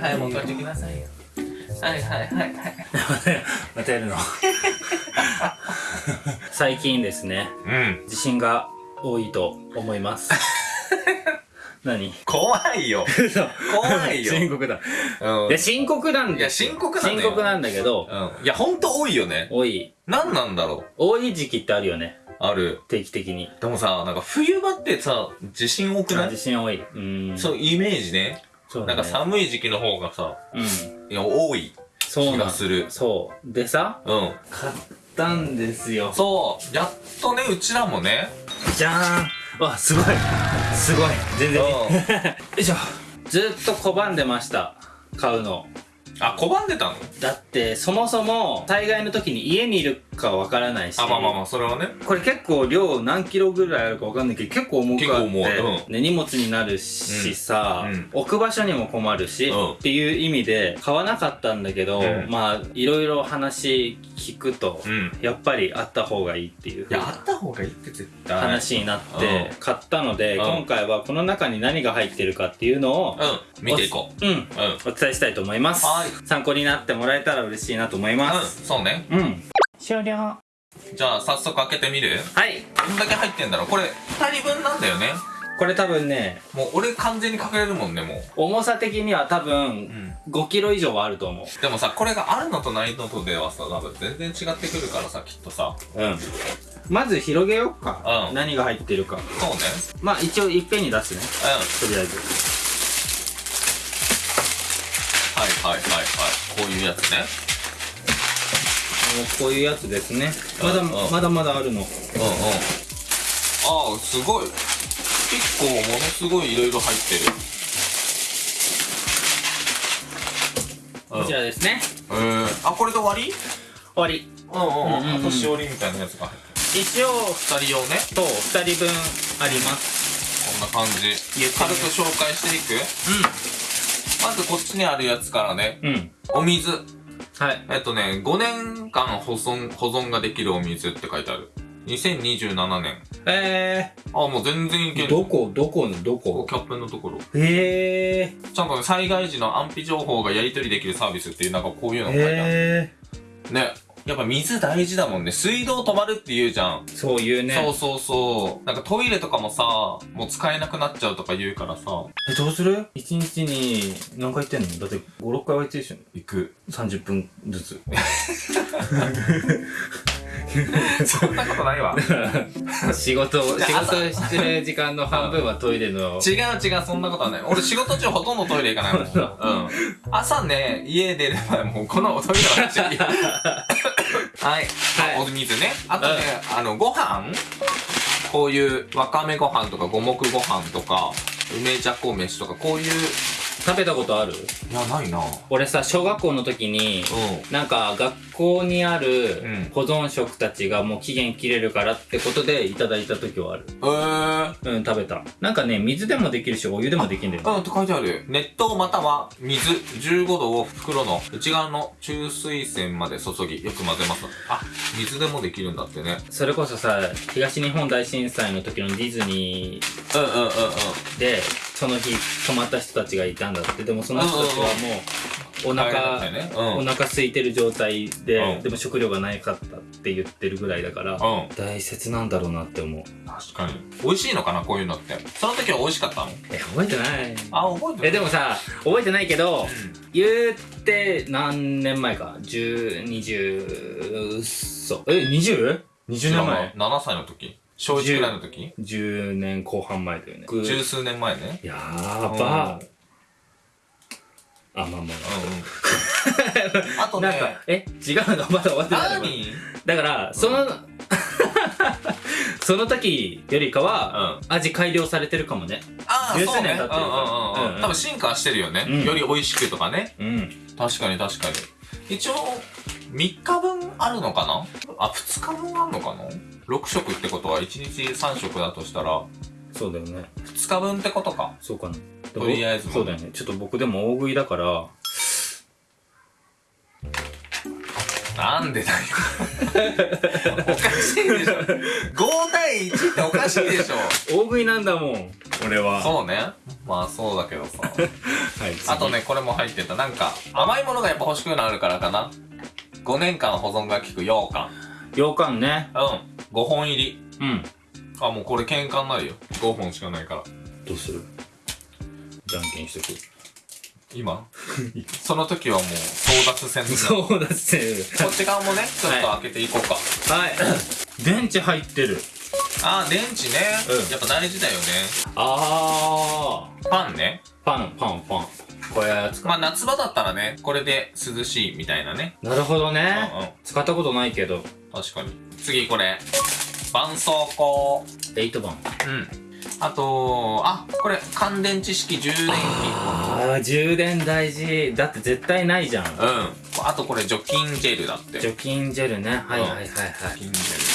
はいはいもう一回ってきなさいよ。はいはいはいはい。またやるの？最近ですね。うん。地震が多いと思います。何？怖いよ。怖いよ。深刻だ。うん。いや深刻なんだよ。いや深刻なんだよ。深刻なんだけどうん。いやほんと多いよね。多い。何なんだろ多い時期ってあるよね。うある。定期的に。でもさなんか冬場ってさ地震多くない？地震多い。うん。そうイメージねそうだね。なんか寒い時期の方がさうん。いや多い気そうなんがするそう。でさうん。買ったんですよ。そう。やっとねうちらもね。じゃーん。わすごい。すごい。全然。よいしょ。ずっと拒んでました。買うの。あ拒んでたの？だってそもそも災害の時に家にいるかわからないしあまあまあまあそれはね。これ結構量何キロぐらいあるかわかんないけど結構重くあって、結構重い。うん。ね、荷物になるしさ、うん。うん。置く場所にも困るし、うん。っていう意味で買わなかったんだけど、うん。まあいろいろ話聞くと、うん。やっぱりあった方がいいっていういやあった方がいいって絶対。話になってうん。買ったので、うん。今回はこの中に何が入ってるかっていうのを、うん。見ていこう。うん。うん。お伝えしたいと思います。はい。参考になってもらえたら嬉しいなと思います。うん。そうね。うん、終了。じゃあ早速開けてみる？はい。どんだけ入ってんだろう？これ2人分なんだよね。これ多分ねもう俺完全に隠れるもんねも重さ的には多う、分5キロ以上はあると思でもさこれがあるのとないのとではさ多分全然違ってくるからさきっとさ。ううん。まず広げようか、うん。何が入ってるか。そうね。まあ一応いっぺんに出すね。うん。とりあえず。はいはいはいはい。こういうやつねこういうやつですね。まだ、うんまだまだあるの。うんうんああすごい。結構ものすごいいろいろ入ってる。こちらですね。えー、あこれで終わり？終わり。うんうんうん。うんうんあとしおりみたいなやつが入って一応る2人用ね。と2人分あります。こんな感じ。軽く紹介していく？まずこっちにあるやつからね。うんうん。お水はい。えっとね5年間保存保存ができるお水って書いてある。2027年。えあもう全然いけー、る。どこ？どこ？のどこ？キャップのところ。へえちゃんとね災害時の安否情報がやり取りできるサービスっていうなんかこういうのが書いてある。へねやっぱ水大事だもんね。水道止まるって言うじゃん。えそういうね。そうそうそう。なんかトイレとかもさもう使えなくなっちゃうとか言うからさ。えどうする？一日に何回行ってんの？だって56回は行ってるでしょ。行く。30分ずつ そんなことないわ。仕事仕事してる時間の半分はトイレの。違う違うそんなことはない。俺仕事中ほとんどトイレ行かないもん。うん。朝ね家出る前もうこのトイレはっちゃはい、はい。お水ね。あとね、あのご飯。こういうわかめご飯とか五目ご飯とか梅じゃこ飯とかこういう食べたことある？いやないな。う俺さ小学校の時にん。なんか学校にあうん。る保存食たちがもう期限切れるからってことでいただいた時はある。えー、うん食べた。なんかね水でもできるしお湯でもできるんだよね。うんって書いてある。熱湯または水15度を袋の内側の中水栓まで注ぎよく混ぜます。あ水でもできるんだってね。それこそさ東日本大震災の時のディズニーうんうんうんうん。でその日泊まった人たちがいたんだって。でもその人たちはもうお腹、ったよね。お腹空いてる状態で、うん。でも食料がなかったって言ってるぐらいだから、うん。うん大切なんだろうなって思う。確かに。美味しいのかなこういうのって。その時は美味しかったの？え覚えてない。あ覚えてるえでもさ覚えてないけど言って何年前か？1020うっそえ 20?20 20年前？7歳の時小1くらいの時？10年後半前だよね。十数年前ね。やーば。あまあまあうんうん。あとなんかねえ？違うの？まだ終わってないの？何？だからその、その時よりかは、味改良されてるかもね。ああそうね。年経ってるか。らうんうんうん。うんうん。多分進化してるよね。うん。より美味しくとかね。うん。確かに確かに。一応3日分あるのかな？あ2日分あるのかな？6食ってことは1日3食だとしたら。そうだよね。2日分ってことか。そうかな。とりあえず。そうだよね。ちょっと僕でも大食いだから。なんでだよ。おかしいでしょ。5対1っておかしいでしょ。大食いなんだもん。俺は。そうね。まあそうだけどさ。はいあとね、これも入ってた。なんか、甘いものがやっぱ欲しくなるからかな。5年間保存が効く羊羹。羊羹ねうん。5本入り。うんあ、もうこれ喧嘩になるよ。5本しかないから。どうする？じゃんけんしとく今？その時はもう争奪戦だそうだってこっち側もね、ちょっと開けていこうか。はい電池入ってるあー、電池ね。うんやっぱ大事だよね。あパンね。ーパンパンパンこういうやつかまあ夏場だったらね、これで涼しいみたいなね。なるほどうんねうん。使ったことないけど確かに。次これ。絆創膏。8番うん。あと、あ、これ、乾電池式充電器。あー充電大事だって絶対ないじゃんうん。あとこれ、除菌ジェルだって。除菌ジェルねはいはいはいはい除菌ジェル。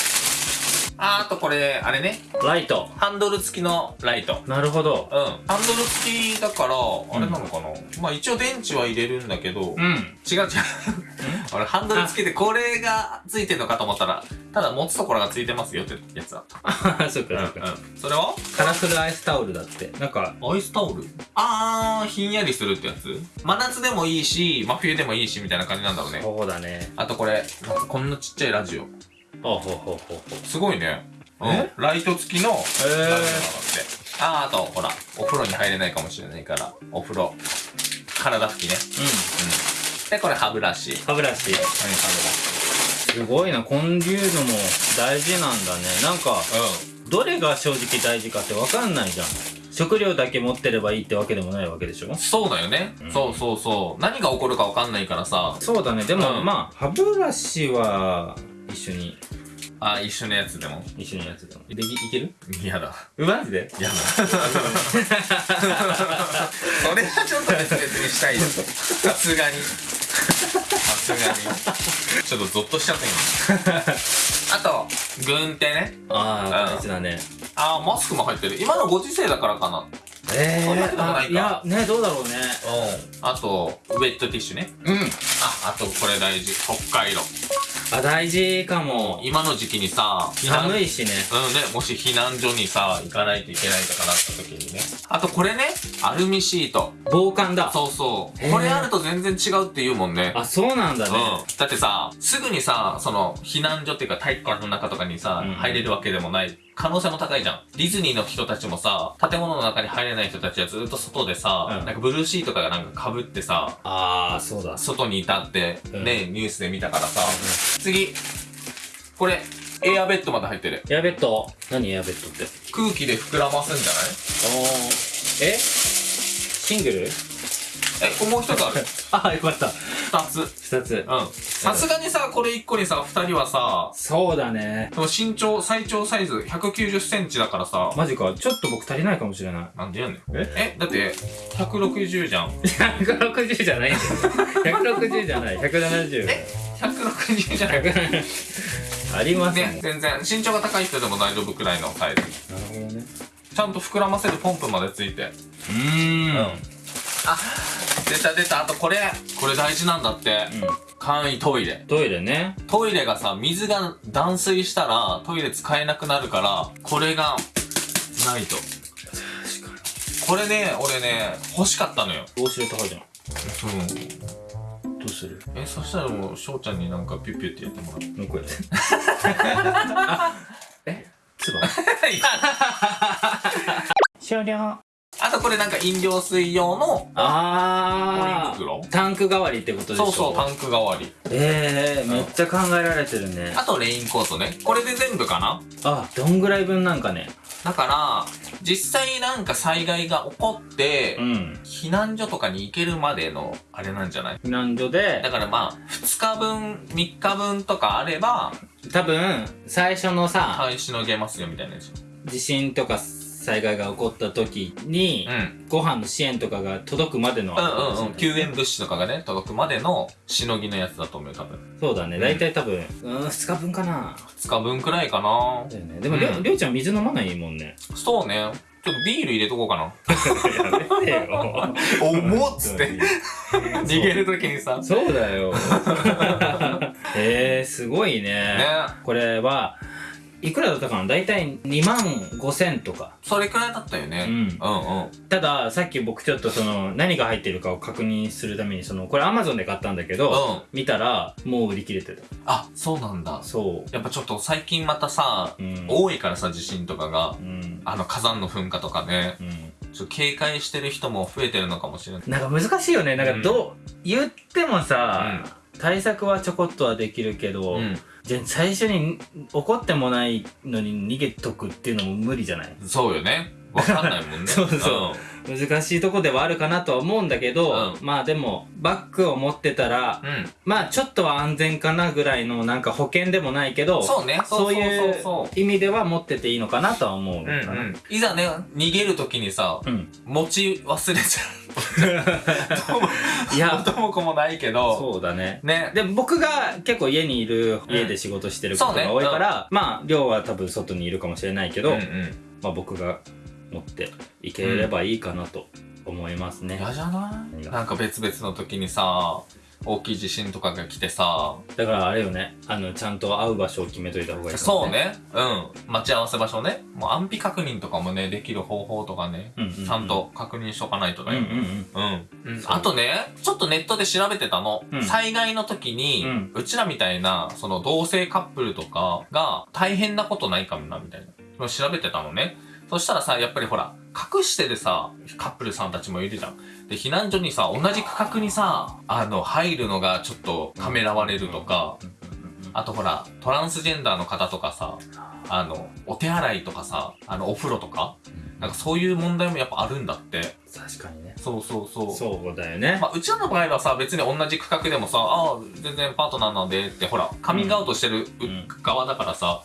あ、あとこれ、あれね。ライトハンドル付きのライト。なるほどうん。ハンドル付きだから、あれなのかな、まあ一応電池は入れるんだけど、うん違う違う。俺ハンドル付きでこれが付いてんのかと思ったら、ただ持つところが付いてますよってやつだった。あ そっうんうかそっかん。それは？カラフルアイスタオルだってなんかアイスタオル？あー、ひんやりするってやつ？真夏でもいいし、真冬でもいいしみたいな感じなんだろうね。そうだねあとこれ、こんなちっちゃいラジオ。すごいね。うんえ？ライト付きのラジオなんだって。えあー、あと、ほら、お風呂に入れないかもしれないから、お風呂、体拭きね。うんうん。で、これ歯ブラシ。歯ブラシはい、歯すごいなこういうのも大事なんだねなんかブラシ。どれが正直大事かって分かんないじゃん食料だけ持ってればいいってわけでもないわけでしょ？うん。そうだよね。うんそうそうそう。何が起こるかわかんないからさ。そうだねでも、うんまあ歯ブラシは一緒にあ、一緒のやつでも？一緒にやつでもできいける？嫌だ。マジで？嫌だ。それはちょっと別々にしたいよ。さすがに。さすがに。ちょっとゾッとしちゃった今。あと、軍手ね。ああうん大事だねあー、マスクも入ってる。今のご時世だからかな。えそんなことー、ないかあいやねどうだろうねうん。あと、ウェットティッシュね。うんあ、あとこれ大事。北海道。あ大事かも今の時期にさ、寒いしねうんね、もし避難所にさ、行かないといけないとかなった時にね。あとこれね、アルミシート。防寒だそうそう。これあると全然違うって言うもんね。あそうなんだね、うん。だってさ、すぐにさ、その、避難所っていうか体育館の中とかにさ、うん入れるわけでもない。可能性も高いじゃん。ディズニーの人たちもさ、建物の中に入れない人たちはずっと外でさ、うん。なんかブルーシートとかなんか被ってさ、ああそうだ。外にいたって、うん。ね、ニュースで見たからさ。次。これ、エアベッドまで入ってる。エアベッド？何エアベッドって？空気で膨らますんじゃない？おー。え？シングル？え、もう一つある？あよかった。二つ。二つ。うん。さすがにさ、これ一個にさ、二人はさ、そうだね。でも身長、最長サイズ190センチだからさ、マジか。ちょっと僕足りないかもしれない。なんでやねん。え？え、だって、160じゃん。160じゃないんだよ160じゃない。170え ?160 じゃない。ありますね。ね、全然、身長が高い人でも大丈夫くらいのサイズ。なるほどね。ちゃんと膨らませるポンプまでついて。うーん。あ、出た出た。あとこれ、これ大事なんだって。簡易トイレ。トイレねトイレがさ、水が断水したら、トイレ使えなくなるから、これが、ないと。これね、俺ね、欲しかったのよ。ウォシュレット入るじゃうん。んどうする？え、そしたらもう、翔ちゃんになんかピュッピュってやってもらう。もうこうやってあえ？つば？いや終了あとこれなんか飲料水用のポリあ袋。ータンク代わりってことでしょ？そうそう、タンク代わり。ええー、めっちゃ考えられてるね。あとレインコートね。これで全部かな？あどんぐらい分なんかね？だから、実際なんか災害が起こってう、ん。避難所とかに行けるまでの、あれなんじゃない？避難所で。だからまあ、2日分、3日分とかあれば、多分最初のさ耐えしのげますよみたいなやつ。地震とか災害が起こった時に、うん。ご飯の支援とかが届くまでのうんうんうん。救援物資とかがね、届くまでのしのぎのやつだと思うよ、多分。そうだね大体多分うん2日分かな2日分くらいかなだよねでもりょ,、うんりょうちゃん水飲まないもんねそうね。ちょっとビール入れとこうかな。やめてよ重っつって。逃げるときにさ。そうだよ えー、すごいねね。これはいくらだったかな？大体2万5千とかそれくらいだったよね。うんうんうん。たださっき僕ちょっとその何が入ってるかを確認するためにそのこれ Amazon で買ったんだけど、うん見たらもう売り切れてたあ、そうなんだ。そやっぱちょっと最近またさう、うん多いからさ、地震とかが。うんあの火山の噴火とかね。うんちょっと警戒してる人も増えてるのかもしれない。なんか難しいよねなんかどう、言ってもさ、う対策はちょこっとはできるけど、うん。じゃあ最初に怒ってもないのに逃げとくっていうのも無理じゃない？そうよね。わかんないもんね。そうそう難しいとこではあるかなとは思うんだけど、うまあでもバッグを持ってたらうん。うん。まあちょっとは安全かなぐらいのなんか保険でもないけどそうね。そういう意味では持ってていいのかなとは思ううん。うん。いざね、逃げるときにさ、うん。持ち忘れちゃう。いや、元も子もないけど、そうだね。ね。で、僕が結構家にいる、家で仕事してることが多いから、まあ、量は多分外にいるかもしれないけど、うんうん。まあ僕が持っていければいいかなと思いますね。嫌じゃない？なんか別々の時にさ、大きい地震とかが来てさ、だからあれよね、あの、ちゃんと会う場所を決めといた方がいいかもそう。ね。うん。待ち合わせ場所ね。もう安否確認とかもね、できる方法とかね、うんうんうんちゃんと確認しとかないとだようんうんね。うん。うん。うんあとね、ちょっとネットで調べてたの。うん災害の時に、ううちらみたいな、その同性カップルとかが大変なことないかもな、みたいな。調べてたのね。そしたらさ、やっぱりほら、隠してるさ、カップルさんたちもいるじゃん。で、避難所にさ、同じ区画にさ、あの、入るのがちょっとためらわれるとか、あとほら、トランスジェンダーの方とかさ、あの、お手洗いとかさ、あの、お風呂とか、なんかそういう問題もやっぱあるんだって。確かにね。そうそうそう。そうだよね。まあ、うちらの場合はさ、別に同じ区画でもさ、ああ、全然パートナーなんでって、ほら、カミングアウトしてるううん側だからさ、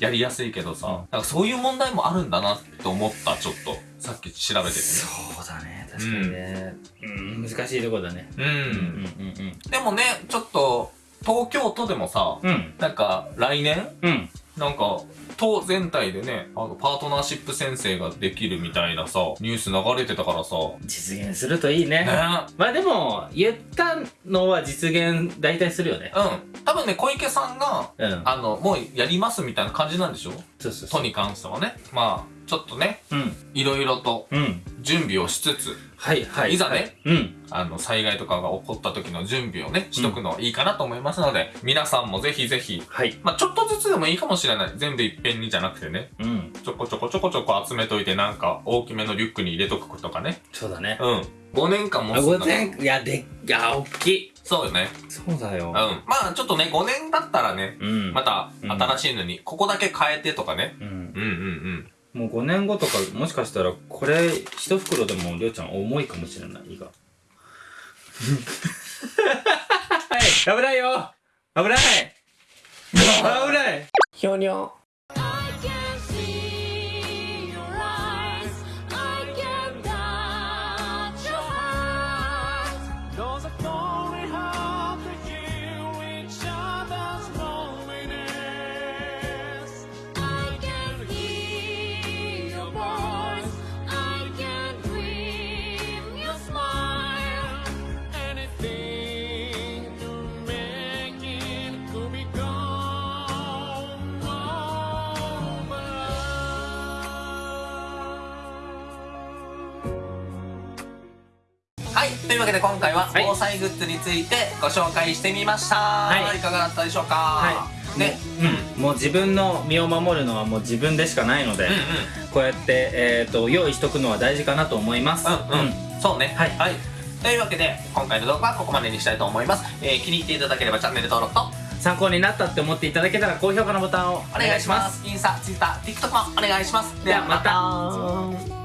やりやすいけどさ、うんなんかそういう問題もあるんだなって思った、ちょっと。さっき調べててね。そうだね。確かにね。うん、難しいとこだね。うん。うんうんでもね、ちょっと、東京都でもさ、うん。うん。なんか、来年うん。なんか、都全体でね、あの、パートナーシップ宣誓ができるみたいなさ、ニュース流れてたからさ、実現するといいね。ねまあでも、言ったのは実現大体するよね。うん。多分ね、小池さんが、うん。あの、もうやりますみたいな感じなんでしょ？そうそうそう。都に関してはね。まあ、ちょっとね、うん。いろいろとうん。準備をしつつ、はいはい。いざね。うん。あの、災害とかが起こった時の準備をね、しとくのいいかなと思いますので、皆さんもぜひぜひ、はい。まあちょっとずつでもいいかもしれない。全部いっぺんにじゃなくてね、うん。ちょこちょこちょこちょこ集めといて、なんか大きめのリュックに入れとくとかね。そうだね。うん。5年間もあ、つんだ午前、いや、で、いや、おっきい。そうよね。そうだようん。。まあちょっとね、5年だったらね、うん。また新しいのに、ここだけ変えてとかね。うん。うんうんうん。もう5年後とか、もしかしたら、これ、一袋でも、りょうちゃん重いかもしれない、胃が。はい、危ないよ危ない 危ないひょにょ。い。というわけで今回ははい防災グッズについてご紹介してみました。はいいかがだったでしょうか？はいね。うん、もう自分の身を守るのはもう自分でしかないので、うんうん。こうやって、えー、と用意しとくのは大事かなと思います。うんうん。そうね。はいはい。というわけで、今回の動画はここまでにしたいと思います。えー、気に入っていただければチャンネル登録と参考になったって思っていただけたら高評価のボタンをおお願いします。インスタ、ツイッター、TikTok もお願いします。ではまた